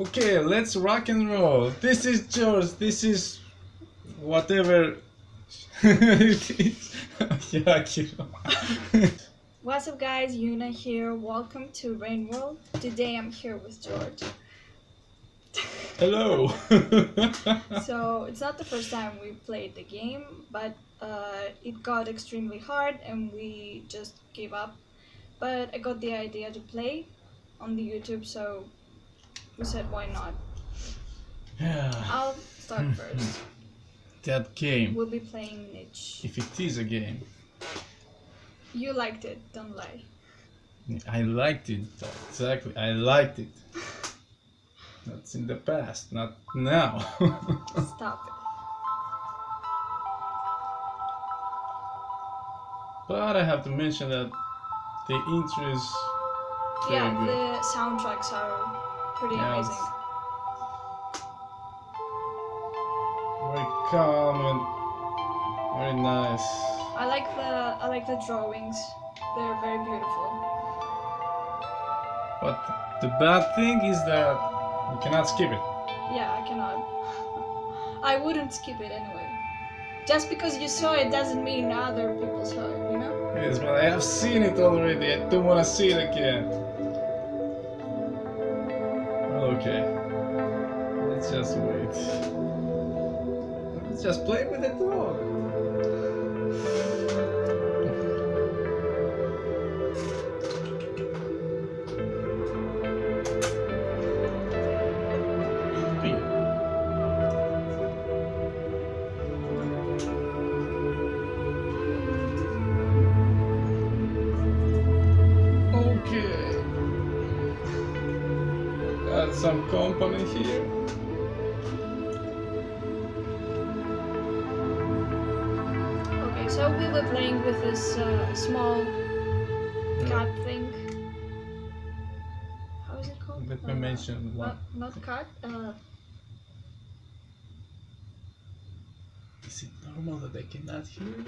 Okay, let's rock and roll. This is George. This is whatever it is. yeah, What's up guys, Yuna here. Welcome to Rain World. Today I'm here with George. Hello. So it's not the first time we played the game, but uh, it got extremely hard and we just gave up. But I got the idea to play on the YouTube, so we said why not. yeah, I'll start hmm. first. that game. We'll be playing Niche. If it is a game, You liked it, don't lie. I liked it. Exactly, I liked it. That's in the past, not now. Stop it. but I have to mention that the intro is very Yeah, good. the soundtracks are pretty Yeah, amazing. very calm and very nice. I like the I like the drawings. They're very beautiful. But the bad thing is that you cannot skip it. Yeah, I cannot. I wouldn't skip it anyway. Just because you saw it doesn't mean other people saw it, you know? Yes, but I have seen it already. I don't want to see it again. Okay. Let's just wait. Let's just play with the dog. So we were playing with this uh, small cat thing. How is it called? Let me Uh, mention one. Not, not cat. Uh, Is it normal that they cannot hear you?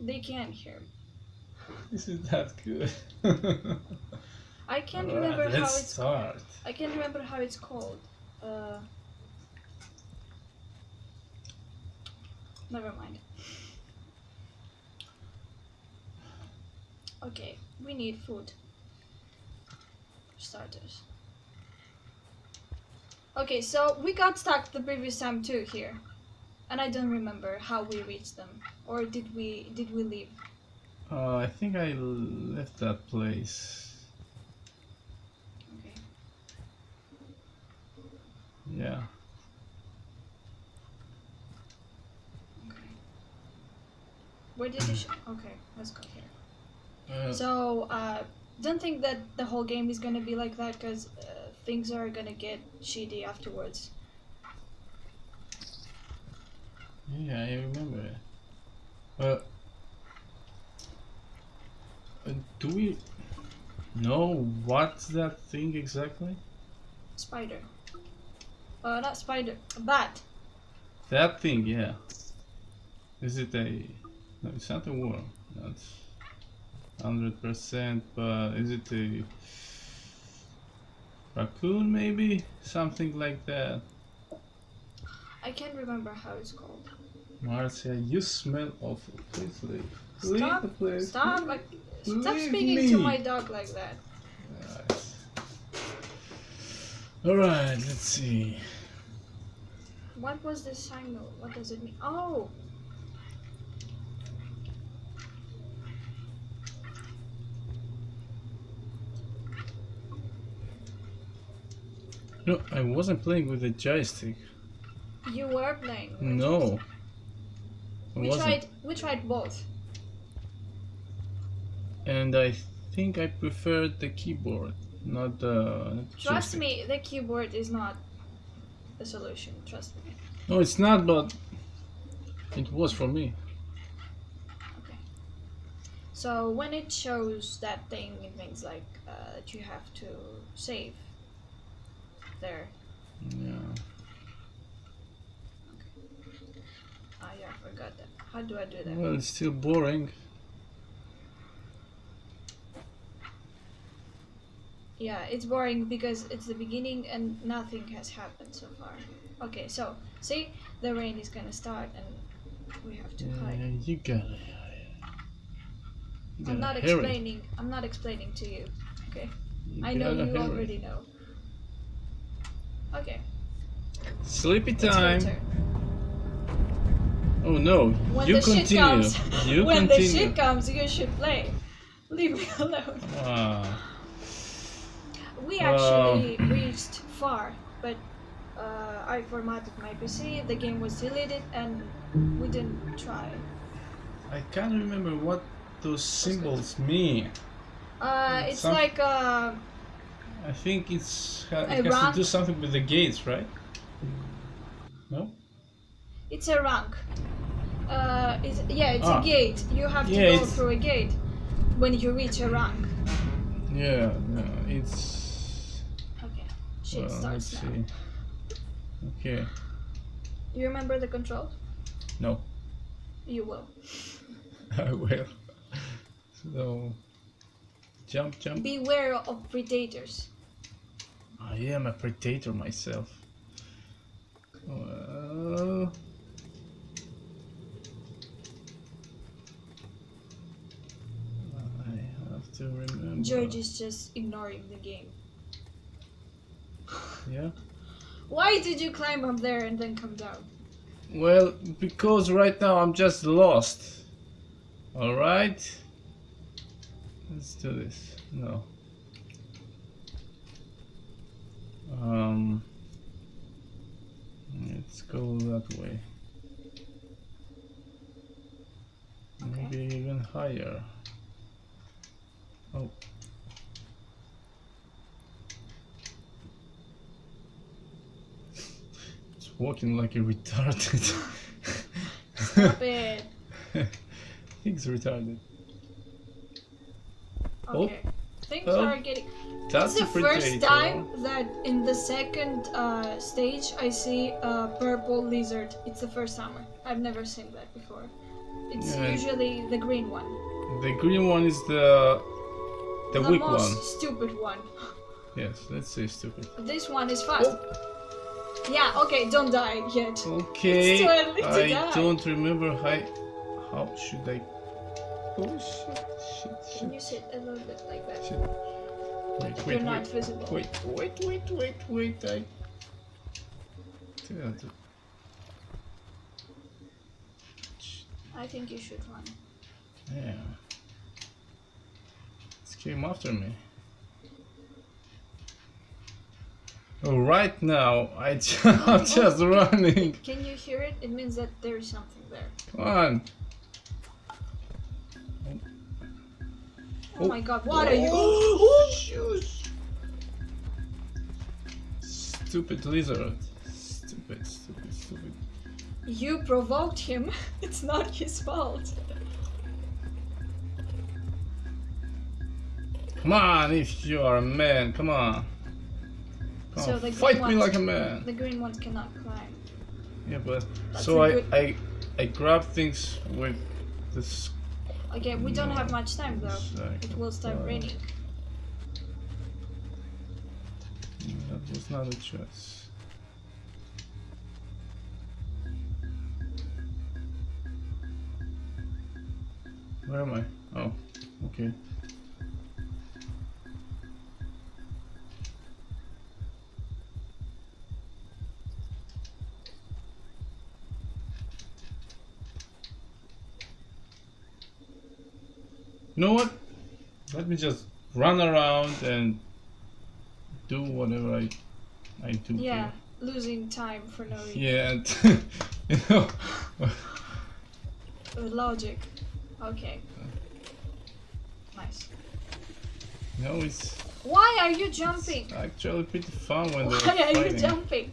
they can't hear. This is that good. I can't Alright, remember how it's. start. I can't remember how it's called. Uh, never mind. Okay, we need food. Starters. Okay, so we got stuck the previous time too here, and I don't remember how we reached them, or did we did we leave? Uh, I think I left that place. Okay. Yeah. Okay. Where did you? Okay, let's go Uh, So, uh, don't think that the whole game is gonna be like that because uh, things are gonna get shitty afterwards. yeah, I remember it. Uh, uh, do we know what's that thing exactly? Spider. Uh, not spider. Bat. That thing, yeah. Is it a? No, it's not a worm. That's hundred percent. But is it a raccoon? Maybe something like that. I can't remember how it's called. Marcia, you smell awful. Please leave. Stop. Leave. Stop. Like, stop speaking to my dog like that. Alright. Alright, let's see. What was this signal? What does it mean? Oh. No, I wasn't playing with the joystick. You were playing. with. No. We wasn't. tried. We tried both. And I think I preferred the keyboard, not the. not Trust joystick. me, the keyboard is not the solution. Trust me. No, it's not, but it was for me. Okay. So when it shows that thing, it means like uh, that you have to save there. Yeah. Okay. Ah, yeah, I forgot that. How do I do that? Well, it's still boring. Yeah, it's boring because it's the beginning and nothing has happened so far. Okay, so see, the rain is gonna start and we have to Yeah, hide. you gotta. You I'm not explaining. I'm not explaining to you. Okay, You I know you already know. Okay, Sleepy time. Oh no, When you the shit continue. comes, you when continue. the shit comes, you should play. Leave me alone. Ah, We Wow. actually reached far, but uh, I formatted my PC. The game was deleted, and we didn't try. I can't remember what those symbols mean. Uh, it's Some- like uh, I think it's ha- it has rank? to do something with the gates, right? No. it's a rank. Uh, it's, yeah, it's Ah. a gate. You have to Yeah, go it's- through a gate when you reach a rank. Yeah, no, it's. Okay, shit well, starts let's now. see. Okay. You remember the controls? No, You will. I will. So, jump, jump. Beware of predators. I am a predator myself. Well, I have to remember. George is just ignoring the game. Yeah. Why did you climb up there and then come down? Well, because right now I'm just lost. Alright? Let's do this. No. Um. Let's go that way. Okay. Maybe even higher. Oh. It's walking like a retarded. Stop it. He's retarded. Oh. Things Oh. are getting. That's it's the first time that in the second uh, stage I see a purple lizard. It's the first time. I've never seen that before. It's Yeah. usually the green one. The green one is the the, weak most one. stupid one. Yes, let's say stupid. This one is fast. Yeah, okay, don't die yet. Okay, It's too early to I die. don't remember how. How should I? Oh shit! Shit! Can you sit a little bit like that? shit. Wait! You're Wait! not visible. Wait! Wait! Wait! Wait! Wait! I. I think you should run. Yeah. This came after me. Oh, right now I ju- I'm oh, just running. Can you hear it? It means that there is something there. Come on. Oh, Oh. my god, what are you? Oh, shoes. Stupid lizard. Stupid, stupid, stupid. You provoked him. It's not his fault. Come on, if you are a man, come on. Come So on, the fight me like a man. The green ones cannot climb. Yeah, but That's so a I, good- I I grab things with this. Okay, we don't have much time though. It will start raining. That was not a choice. Where am I? Oh, okay. You know what? Let me just run around and do whatever I I do. Yeah, here. losing time for no reason. Yeah, and you know, uh, logic. Okay. Nice. No, it's Why are you jumping? actually pretty fun when they're Why are you jumping?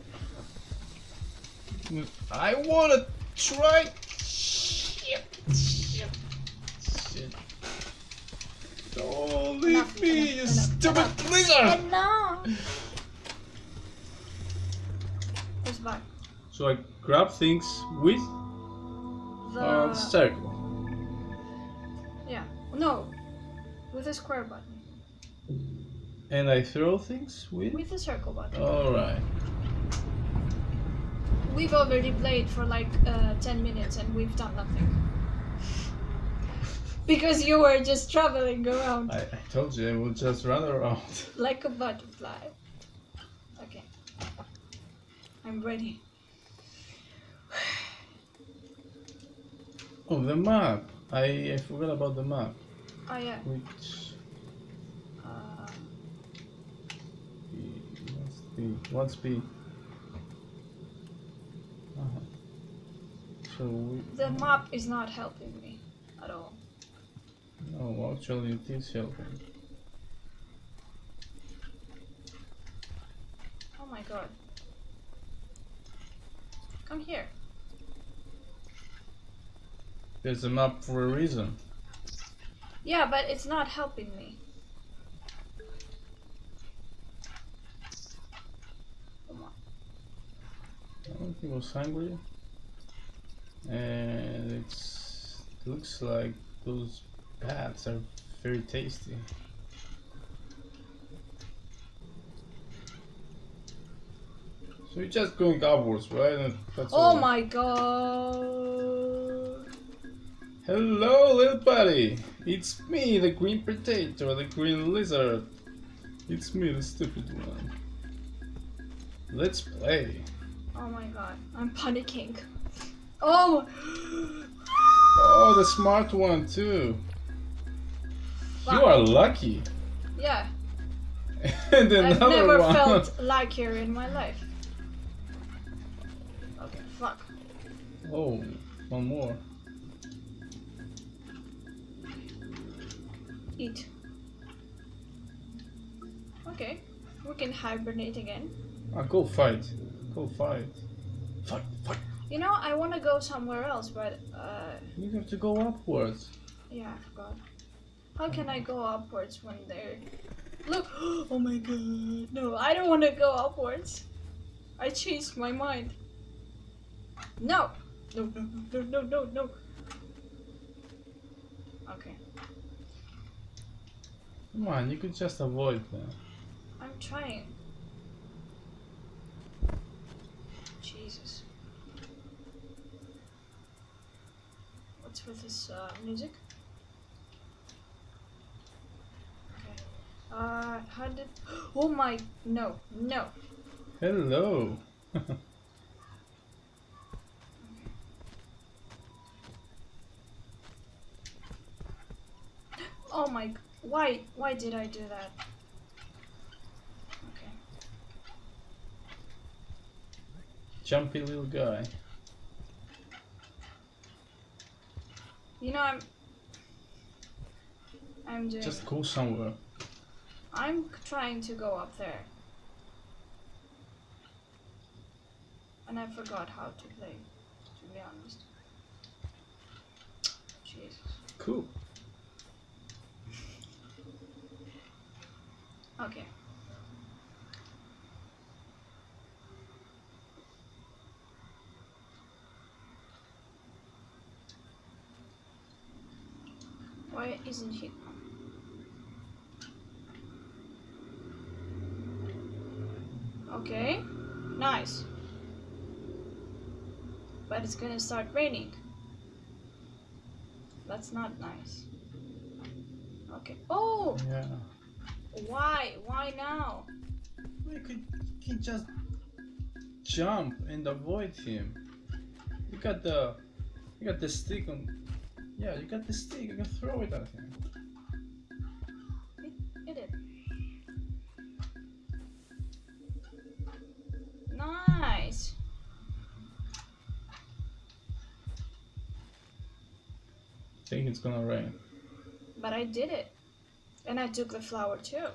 I wanna try. Me, you stupid enough. lizard! no. Who's back? So I grab things with The uh, circle. yeah. No. With a square button. And I throw things with? With the circle button. Alright. We've already played for like uh, 10 minutes and we've done nothing. Because you were just traveling around I, I told you I will just run around. like a butterfly. Okay. I'm ready. Oh, the map. I, I forgot about the map. Oh yeah. Which Uh, what's B? What's B? Uh-huh. So we, the map is not helping me at all. No, actually it is helping. Oh my god. Come here. There's a map for a reason. Yeah, but it's not helping me. Come on. I think he was hungry. And it's looks like those bats are very tasty. So you're just going upwards, right? And That's Oh all. my god. Hello, little buddy. It's me, the green potato, the green lizard. It's me, the stupid one. Let's play. Oh my god. I'm panicking. Oh! Oh, the smart one too. You are lucky. Yeah, and I've never one. felt luckier in my life. Okay, fuck. Oh, one more. Eat. Okay, we can hibernate again. Ah, go fight. Go fight. Fight, fight. You know, I want to go somewhere else, but uh, You have to go upwards. yeah, I forgot. How can I go upwards when they're... Look! Oh my god. No, I don't want to go upwards. I changed my mind. No! No, no, no, no, no, no. Okay, Come on, you could just avoid them. I'm trying. Jesus. What's with this uh, music? Okay. Uh, how did... Oh my... No, no. Hello. Oh my... Why? Why did I do that? Okay. Jumpy little guy. You know, I'm... I'm doing... Just go somewhere. I'm trying to go up there. And I forgot how to play, to be honest. Jesus. Cool. Okay. Why isn't he? Okay, nice. But it's gonna start raining. That's not nice. Okay. Oh, Yeah. why? Why now? We could, you could just jump and avoid him. You got the, you got the stick on. Yeah, you got the stick. You can throw it at him. It's gonna rain. But I did it. And I took the flower too.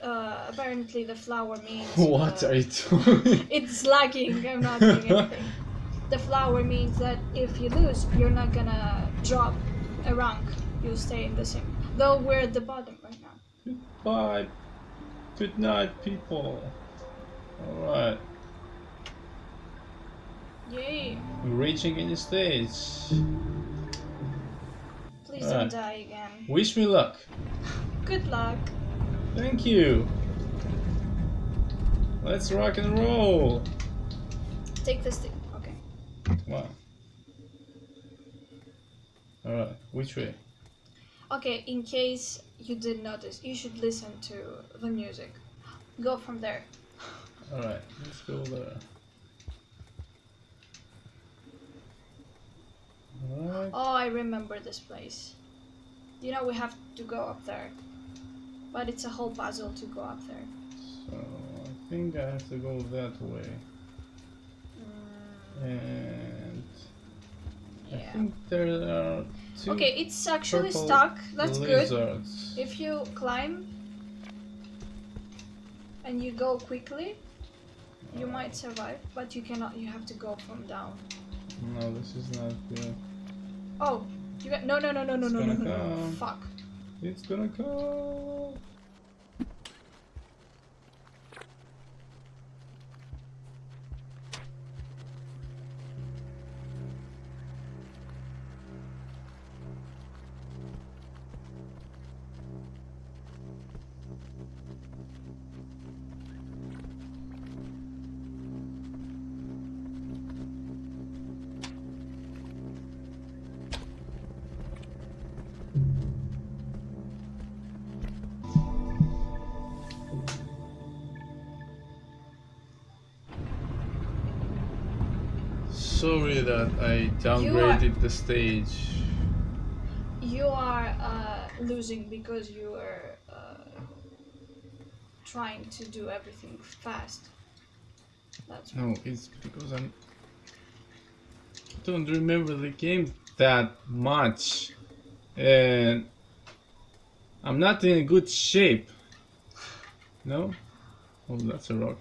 Uh, apparently the flower means... what uh, are you doing? It's lagging. I'm not doing anything. The flower means that if you lose, you're not gonna drop a rank. You'll stay in the same. Though we're at the bottom right now. Bye. Good night, people. Alright. Yay! We're reaching any stage. Please don't die again. Wish me luck. Good luck. Thank you. Let's rock and roll. Take the stick. Okay. Wow. Alright, which way? Okay, in case you did notice, you should listen to the music. Go from there. Alright, let's go there. Alright. Oh, I remember this place. You know, we have to go up there. But it's a whole puzzle to go up there. So I think I have to go that way. Mm, And I think there are two Okay, it's actually stuck. That's good. If you climb and you go quickly, you might survive, but you cannot. You have to go from down. No, this is not good. Oh, you got no, no, no, no, no, no, no, no, no. Fuck. It's gonna come. Sorry that I downgraded the stage. You are uh, losing because you are uh, trying to do everything fast. That's No, it's because I'm. I don't remember the game that much, and I'm not in good shape. No? Oh, that's a rock.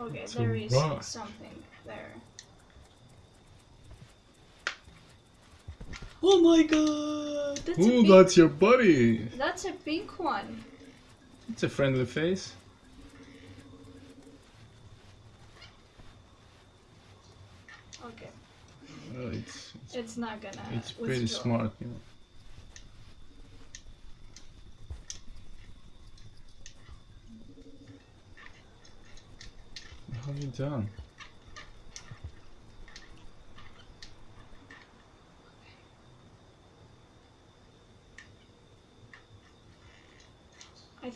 okay. A There is rock. something there. Oh my god! That's Ooh, pink. that's your buddy. That's a pink one. It's a friendly face. Okay, Well, it's it's, it's not gonna. it's pretty withdraw. smart, you know. What have you done?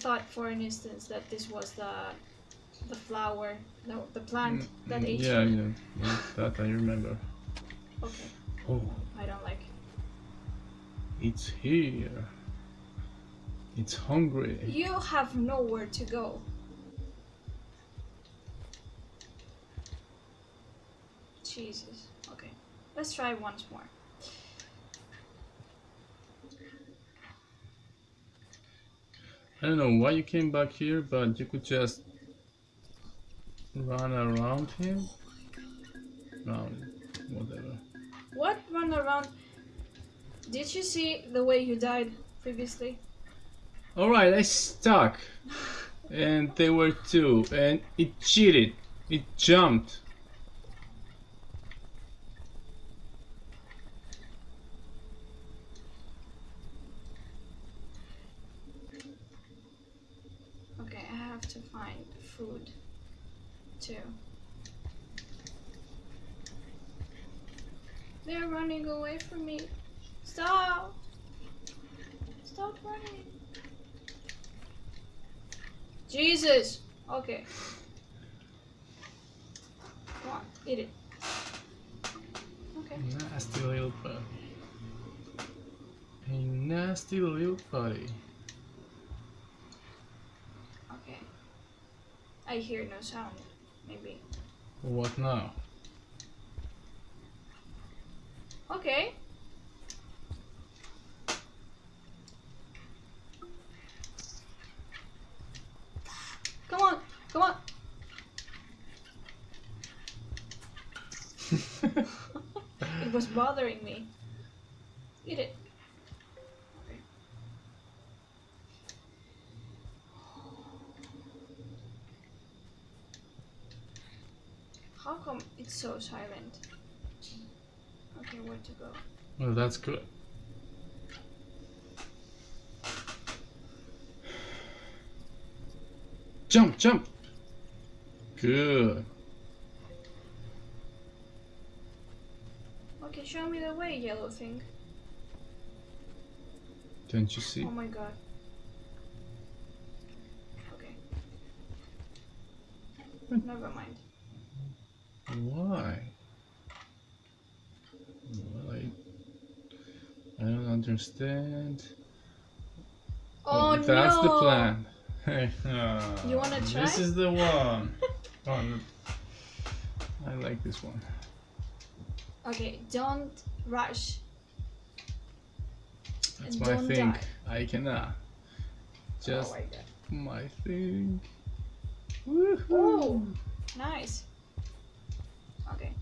Thought for an instance that this was the the flower, no, the plant that Mm, ate yeah, you. yeah, yeah, that I remember. Okay, Oh, I don't like. it's here. It's hungry. You have nowhere to go. Jesus. Okay, let's try once more. I don't know why you came back here, but you could just run around him. Round, whatever. What run around? Did you see the way you died previously? Alright, I stuck. And they were two. And it cheated. It jumped. Okay, I have to find food too. They're running away from me. Stop! Stop running. Jesus! Okay. Come on, eat it. Okay. Nasty little buddy. A nasty little buddy. Okay. I hear no sound. Maybe. What now? Okay. Come on, come on. It was bothering me. It's so silent? Okay, where to go? well, that's good. Jump, jump. Good. Okay, show me the way, yellow thing. Don't you see? Oh my god. Okay. Hmm. Never mind. Why? Well, I, I don't understand. Oh, no! that's the plan. Ah, You wanna try? This is the one. oh, no. I like this one. Okay, don't rush. That's my don't thing. die. I cannot. Just oh my my thing. Woohoo! Oh, nice. Okay,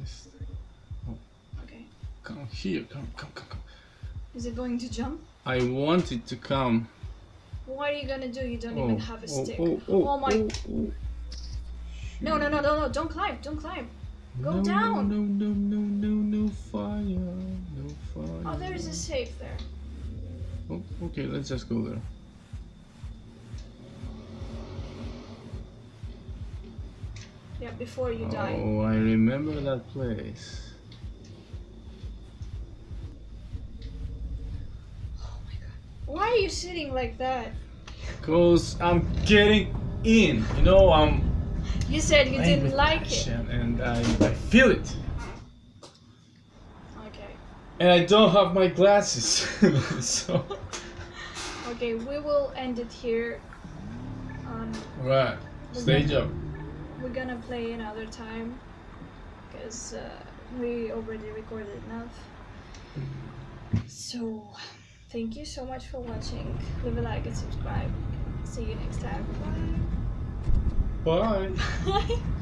This- oh. okay. Come here, come, come, come, come. Is it going to jump? I want it to come. What are you gonna do? You don't oh, even have a oh, stick. Oh, oh, Oh my- oh, oh. No, no, no, no, no! Don't climb! Don't climb! Go no, down. No, no, no, no, no fire, no fire. Oh, there is a safe there. Oh, okay, let's just go there. Yeah, before you die. Oh, I remember that place. Oh my god. Why are you sitting like that? Cause I'm getting in. You know, I'm. You said you didn't like it. and I, I feel it. Okay. And I don't have my glasses, so. Okay, we will end it here. Um, Right. Stage up. We're gonna play another time because uh, we already recorded enough. So, thank you so much for watching. Leave a like and subscribe. See you next time. Bye. Bye.